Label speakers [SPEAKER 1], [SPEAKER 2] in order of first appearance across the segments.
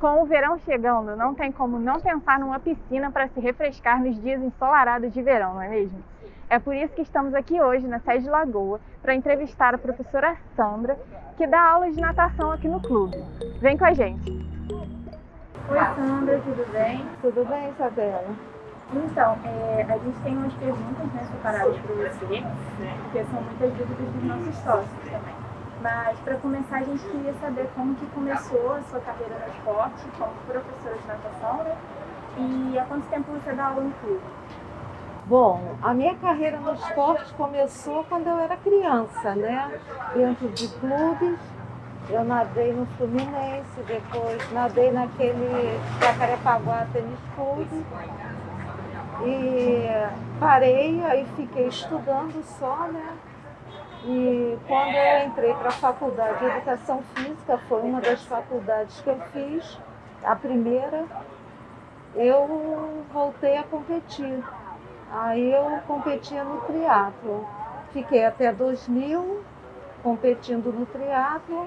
[SPEAKER 1] Com o verão chegando, não tem como não pensar numa piscina para se refrescar nos dias ensolarados de verão, não é mesmo? É por isso que estamos aqui hoje na sede de Lagoa para entrevistar a professora Sandra, que dá aula de natação aqui no clube. Vem com a gente! Oi Sandra, tudo bem?
[SPEAKER 2] Tudo bem, Isabela?
[SPEAKER 1] Então, é, a gente tem umas perguntas né, separadas para você, porque são muitas dúvidas dos nossos sócios também. Mas para começar a gente queria saber como que começou a sua carreira no esporte, como professora de natação, né? E há quanto tempo você dá aula no clube?
[SPEAKER 2] Bom, a minha carreira no esporte começou quando eu era criança, né? Dentro de clubes. Eu nadei no Fluminense, depois nadei naquele Jacarepaguá Tênis Clube. E parei, aí fiquei estudando só, né? E quando eu entrei para a faculdade de Educação Física, foi uma das faculdades que eu fiz, a primeira, eu voltei a competir. Aí eu competia no triatlo. Fiquei até 2000 competindo no triatlo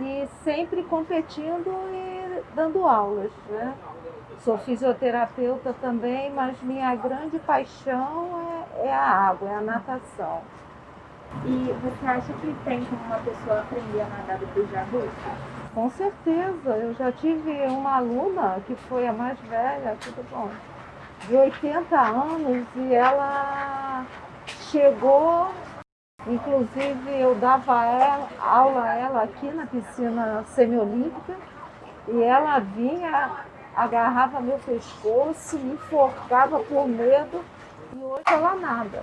[SPEAKER 2] e sempre competindo e dando aulas, né? Sou fisioterapeuta também, mas minha grande paixão é, é a água, é a natação.
[SPEAKER 1] E você acha que tem como uma pessoa aprender a nadar depois de?
[SPEAKER 2] Com certeza. Eu já tive uma aluna que foi a mais velha, tudo bom, de 80 anos e ela chegou, inclusive eu dava ela, aula a ela aqui na piscina semiolímpica e ela vinha, agarrava meu pescoço, me enforcava por medo e hoje ela nada.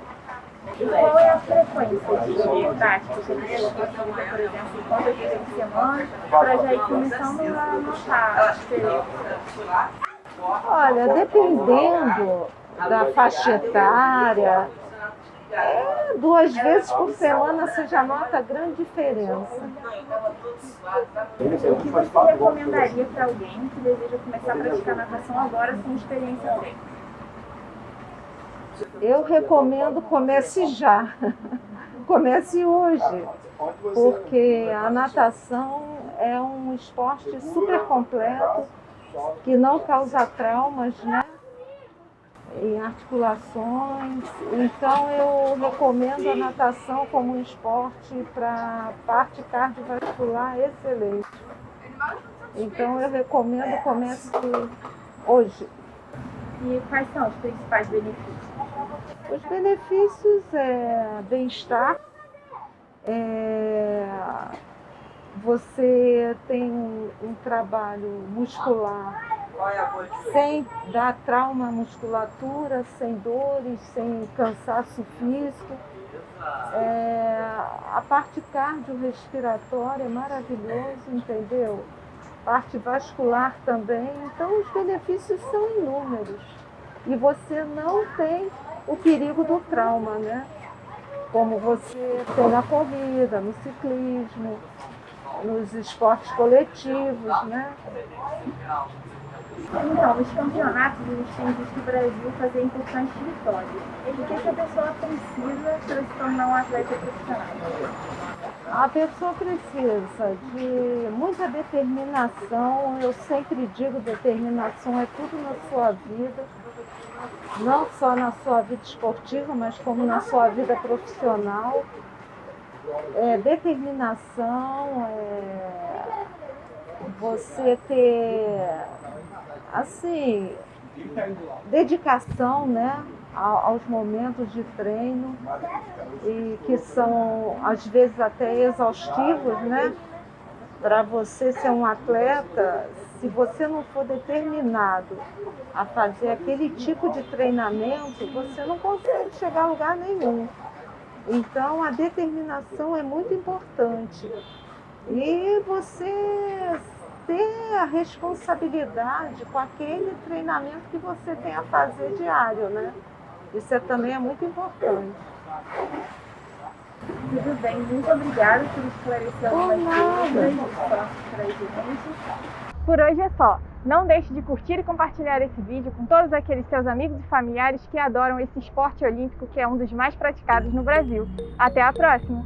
[SPEAKER 1] E qual é a frequência de dificuldade que você fazer, por exemplo, quantas vezes por semana, para já ir começando a notar a diferença?
[SPEAKER 2] Olha, dependendo da faixa etária, é, duas vezes por semana você já nota grande diferença.
[SPEAKER 1] O que você recomendaria para alguém que deseja começar a praticar natação agora sem experiência técnica?
[SPEAKER 2] Eu recomendo comece já, comece hoje, porque a natação é um esporte super completo, que não causa traumas, né? Em articulações. Então eu recomendo a natação como um esporte para parte cardiovascular excelente. Então eu recomendo comece hoje.
[SPEAKER 1] E quais são os principais benefícios?
[SPEAKER 2] Os benefícios é bem-estar, é, você tem um, um, trabalho muscular sem dar trauma à musculatura, sem dores, sem cansaço físico. É, a parte cardiorrespiratória é maravilhosa, entendeu? Parte vascular também. Então os benefícios são inúmeros. E você não tem o perigo do trauma, né? Como você tem na corrida, no ciclismo, nos esportes coletivos, né?
[SPEAKER 1] Então, os campeonatos, eles têm visto o Brasil fazer importantes vitórias. O que, que a pessoa precisa para se tornar um atleta profissional?
[SPEAKER 2] A pessoa precisa de muita determinação. Eu sempre digo determinação é tudo na sua vida não só na sua vida esportiva, mas como na sua vida profissional. É, determinação, é, você ter, assim, dedicação, né? aos momentos de treino e que são às vezes até exaustivos, né? Para você ser um atleta, se você não for determinado a fazer aquele tipo de treinamento, você não consegue chegar a lugar nenhum. Então, a determinação é muito importante. E você ter a responsabilidade com aquele treinamento que você tem a fazer diário, né? Isso é, também é muito importante.
[SPEAKER 1] Tudo bem, muito obrigada por esclarecer algumas dúvidas para gente. Por hoje é só. Não deixe de curtir e compartilhar esse vídeo com todos aqueles seus amigos e familiares que adoram esse esporte olímpico que é um dos mais praticados no Brasil. Até a próxima!